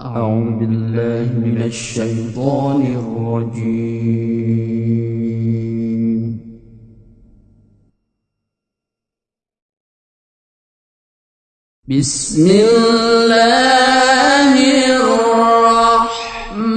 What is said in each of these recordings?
أعوذ بالله من الشيطان الرجيم. بسم الله الرحمن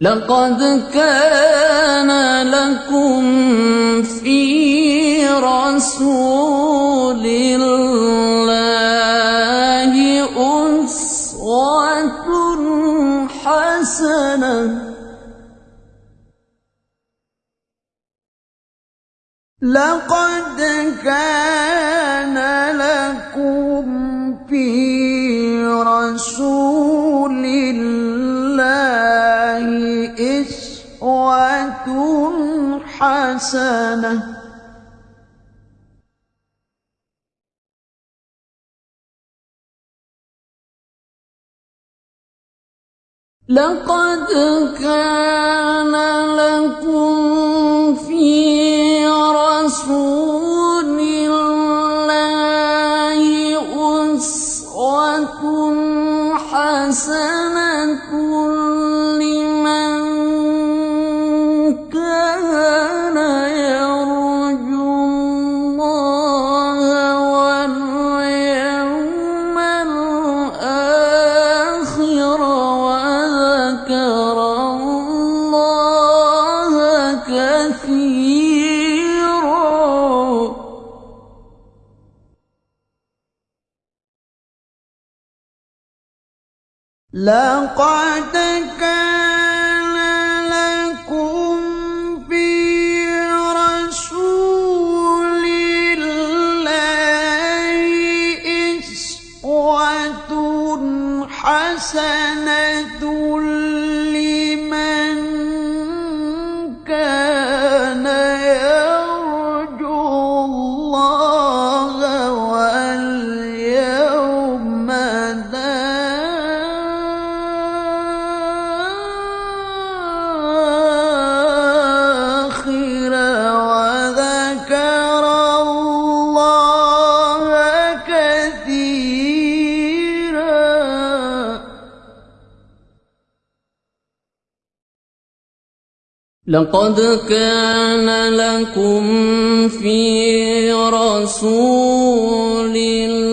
لقد كان لكم في رسول الله أسوة حسنة. لقد كان حسنة. لقد كان لكم لقد كان لقد كان لكم في رسول الله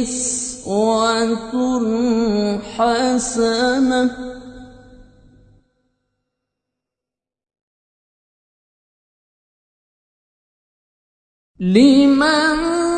إسوة حسنة. لمن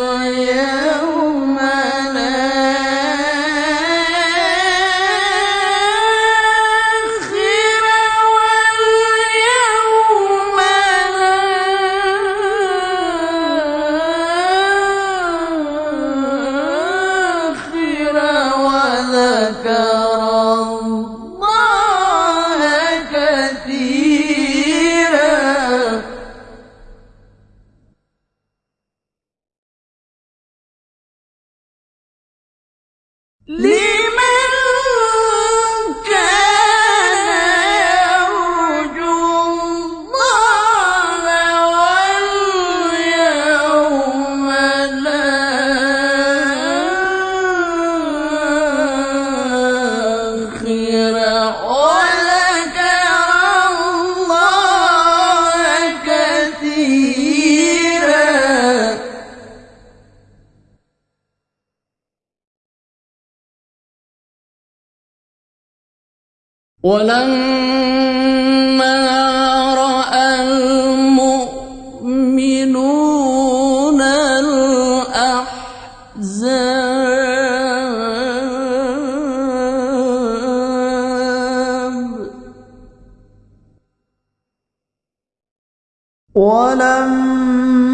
的歌。ولما رأى المؤمنون الأحزاب ولما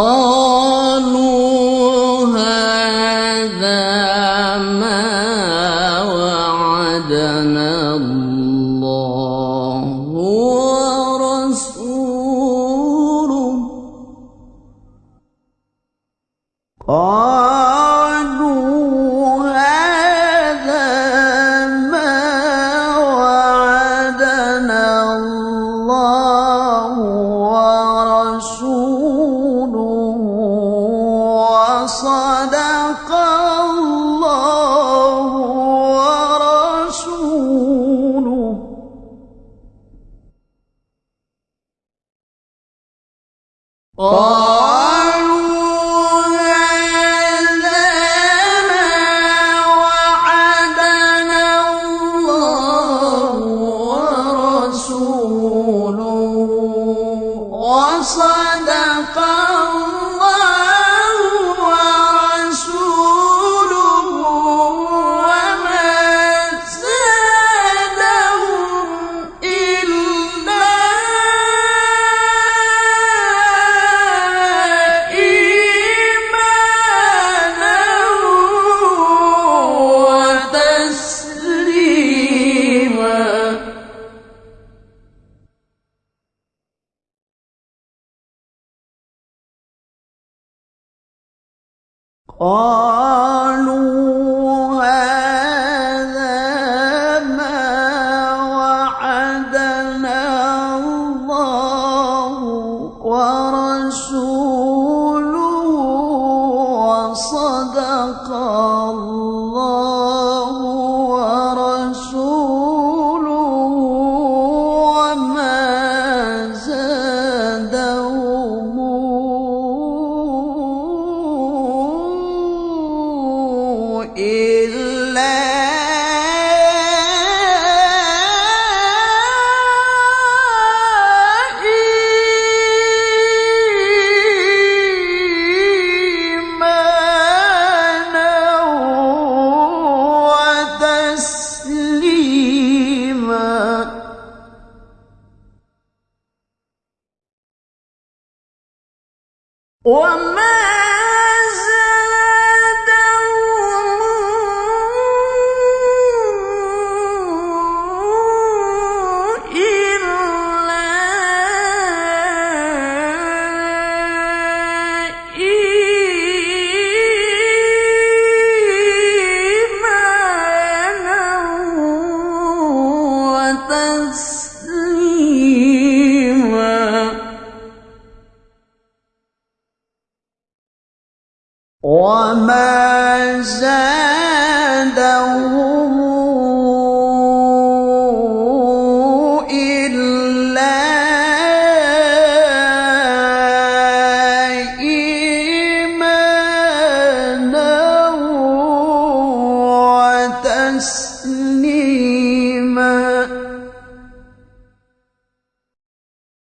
قالوا هذا ما وعدنا الله ورسوله. قالوا وصدق الله ورسوله. قالوا قالوا هذا ما وعدنا الله